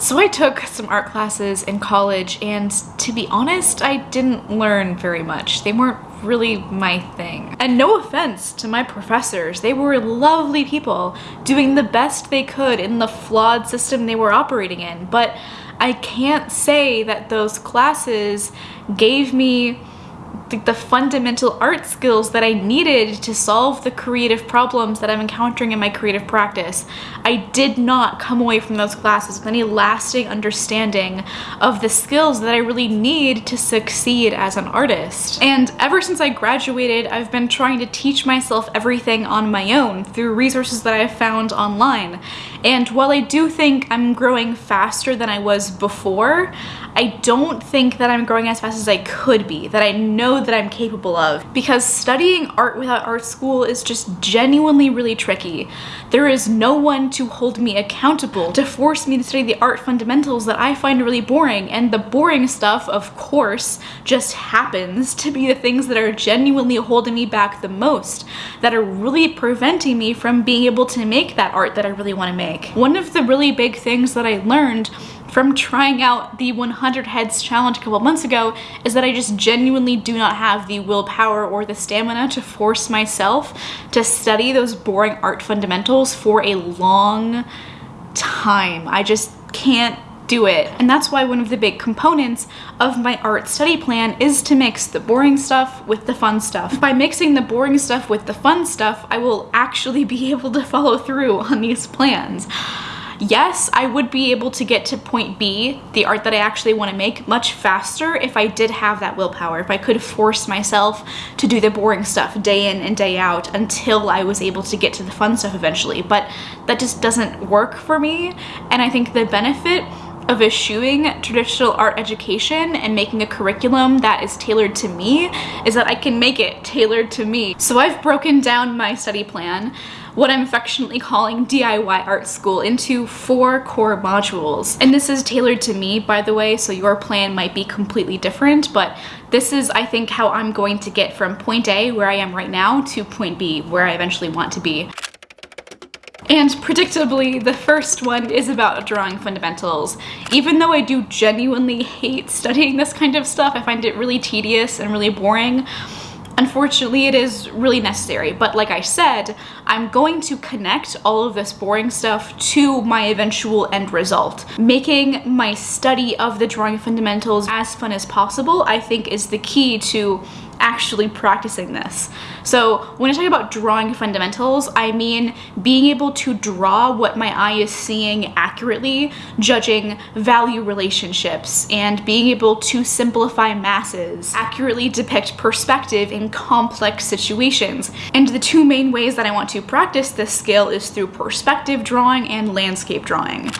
So I took some art classes in college and to be honest, I didn't learn very much. They weren't really my thing. And no offense to my professors, they were lovely people doing the best they could in the flawed system they were operating in, but I can't say that those classes gave me the, the fundamental art skills that I needed to solve the creative problems that I'm encountering in my creative practice. I did not come away from those classes with any lasting understanding of the skills that I really need to succeed as an artist. And ever since I graduated, I've been trying to teach myself everything on my own through resources that I've found online. And while I do think I'm growing faster than I was before, I don't think that I'm growing as fast as I could be, that I know that I'm capable of. Because studying art without art school is just genuinely really tricky. There is no one to hold me accountable, to force me to study the art fundamentals that I find really boring. And the boring stuff, of course, just happens to be the things that are genuinely holding me back the most, that are really preventing me from being able to make that art that I really want to make. One of the really big things that I learned from trying out the 100 heads challenge a couple months ago is that I just genuinely do not have the willpower or the stamina to force myself to study those boring art fundamentals for a long time. I just can't do it. And that's why one of the big components of my art study plan is to mix the boring stuff with the fun stuff. By mixing the boring stuff with the fun stuff, I will actually be able to follow through on these plans yes, I would be able to get to point B, the art that I actually want to make, much faster if I did have that willpower, if I could force myself to do the boring stuff day in and day out until I was able to get to the fun stuff eventually. But that just doesn't work for me. And I think the benefit of eschewing traditional art education and making a curriculum that is tailored to me is that I can make it tailored to me. So I've broken down my study plan what I'm affectionately calling DIY art school into four core modules. And this is tailored to me, by the way, so your plan might be completely different, but this is, I think, how I'm going to get from point A, where I am right now, to point B, where I eventually want to be. And predictably, the first one is about drawing fundamentals. Even though I do genuinely hate studying this kind of stuff, I find it really tedious and really boring, Unfortunately, it is really necessary, but like I said, I'm going to connect all of this boring stuff to my eventual end result. Making my study of the drawing fundamentals as fun as possible, I think is the key to actually practicing this. So when I talk about drawing fundamentals, I mean being able to draw what my eye is seeing accurately, judging value relationships, and being able to simplify masses, accurately depict perspective in complex situations. And the two main ways that I want to practice this skill is through perspective drawing and landscape drawing.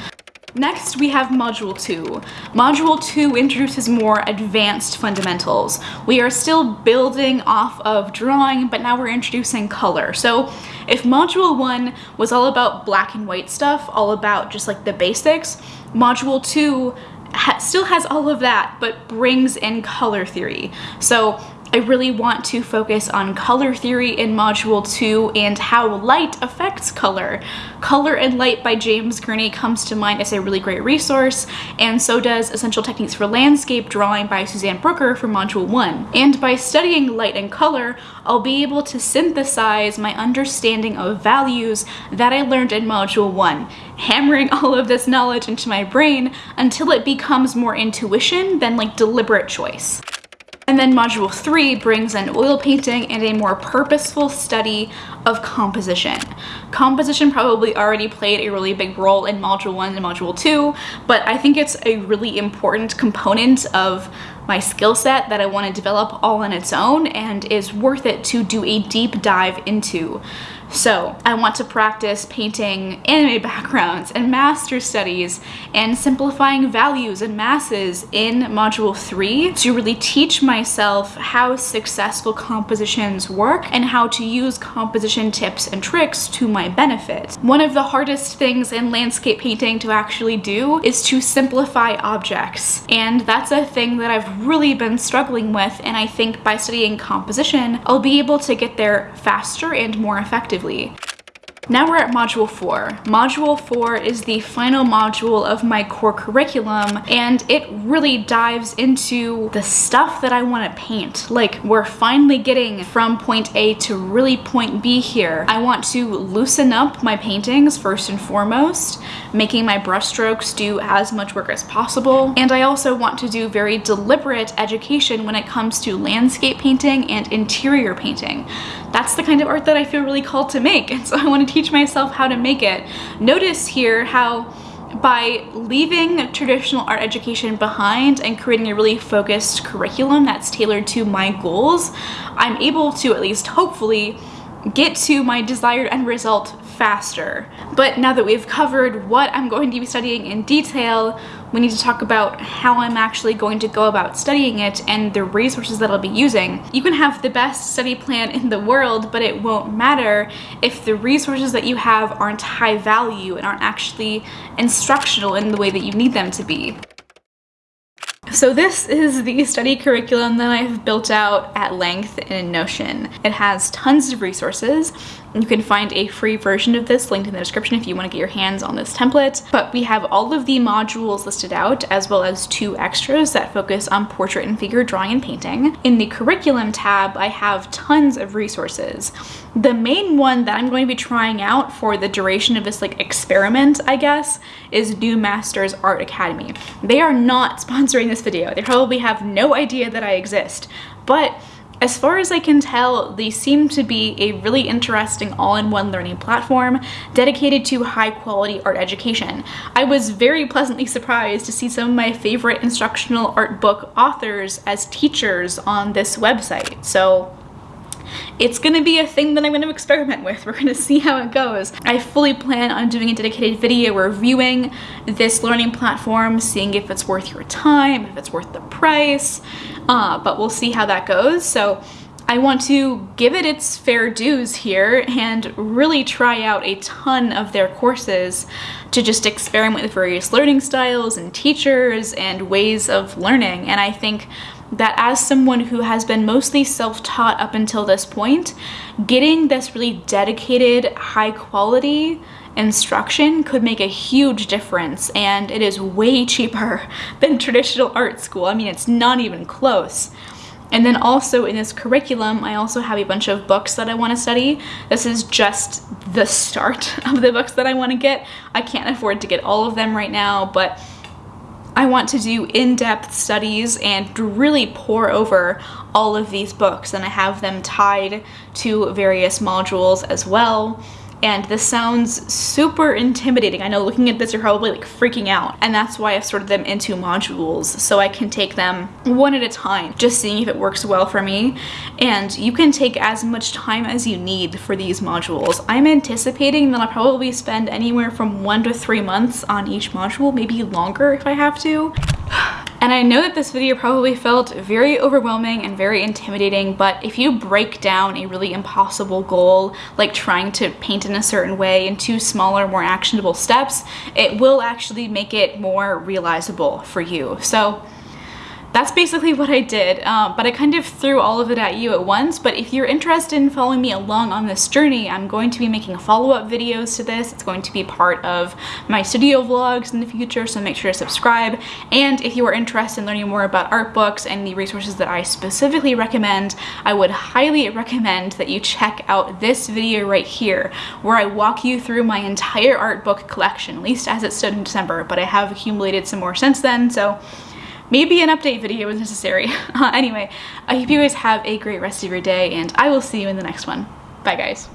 Next, we have Module 2. Module 2 introduces more advanced fundamentals. We are still building off of drawing, but now we're introducing color. So if Module 1 was all about black and white stuff, all about just like the basics, Module 2 ha still has all of that, but brings in color theory. So I really want to focus on color theory in Module 2 and how light affects color. Color and Light by James Gurney comes to mind as a really great resource, and so does Essential Techniques for Landscape Drawing by Suzanne Brooker for Module 1. And by studying light and color, I'll be able to synthesize my understanding of values that I learned in Module 1, hammering all of this knowledge into my brain until it becomes more intuition than like deliberate choice. And then module three brings in oil painting and a more purposeful study of composition. Composition probably already played a really big role in module one and module two, but I think it's a really important component of my skill set that I want to develop all on its own and is worth it to do a deep dive into. So I want to practice painting anime backgrounds and master studies and simplifying values and masses in module three to really teach myself how successful compositions work and how to use composition tips and tricks to my benefit. One of the hardest things in landscape painting to actually do is to simplify objects. And that's a thing that I've really been struggling with. And I think by studying composition, I'll be able to get there faster and more effectively effectively. Now we're at module four. Module four is the final module of my core curriculum and it really dives into the stuff that I want to paint. Like we're finally getting from point A to really point B here. I want to loosen up my paintings first and foremost, making my brushstrokes do as much work as possible. And I also want to do very deliberate education when it comes to landscape painting and interior painting. That's the kind of art that I feel really called to make. And so I want to teach myself how to make it. Notice here how by leaving traditional art education behind and creating a really focused curriculum that's tailored to my goals, I'm able to at least hopefully get to my desired end result faster. But now that we've covered what I'm going to be studying in detail, we need to talk about how I'm actually going to go about studying it and the resources that I'll be using. You can have the best study plan in the world, but it won't matter if the resources that you have aren't high value and aren't actually instructional in the way that you need them to be. So this is the study curriculum that I've built out at length in Notion. It has tons of resources. You can find a free version of this linked in the description if you want to get your hands on this template. But we have all of the modules listed out as well as two extras that focus on portrait and figure drawing and painting. In the curriculum tab, I have tons of resources. The main one that I'm going to be trying out for the duration of this like experiment, I guess, is New Masters Art Academy. They are not sponsoring this video. They probably have no idea that I exist, but as far as I can tell, they seem to be a really interesting all-in-one learning platform dedicated to high-quality art education. I was very pleasantly surprised to see some of my favorite instructional art book authors as teachers on this website. So it's gonna be a thing that I'm gonna experiment with. We're gonna see how it goes. I fully plan on doing a dedicated video reviewing this learning platform, seeing if it's worth your time, if it's worth the price, uh, but we'll see how that goes. So I want to give it its fair dues here and really try out a ton of their courses to just experiment with various learning styles and teachers and ways of learning. And I think that as someone who has been mostly self-taught up until this point, getting this really dedicated, high quality instruction could make a huge difference and it is way cheaper than traditional art school. I mean, it's not even close. And then also in this curriculum, I also have a bunch of books that I want to study. This is just the start of the books that I want to get. I can't afford to get all of them right now, but I want to do in-depth studies and really pour over all of these books and I have them tied to various modules as well and this sounds super intimidating. I know looking at this you're probably like freaking out and that's why I've sorted them into modules so I can take them one at a time just seeing if it works well for me and you can take as much time as you need for these modules. I'm anticipating that I'll probably spend anywhere from one to three months on each module, maybe longer if I have to. And I know that this video probably felt very overwhelming and very intimidating, but if you break down a really impossible goal, like trying to paint in a certain way into smaller, more actionable steps, it will actually make it more realizable for you. So that's basically what I did, uh, but I kind of threw all of it at you at once, but if you're interested in following me along on this journey, I'm going to be making follow-up videos to this. It's going to be part of my studio vlogs in the future, so make sure to subscribe. And if you are interested in learning more about art books and the resources that I specifically recommend, I would highly recommend that you check out this video right here, where I walk you through my entire art book collection, at least as it stood in December, but I have accumulated some more since then, so maybe an update video is necessary. Uh, anyway, I hope you guys have a great rest of your day and I will see you in the next one. Bye guys.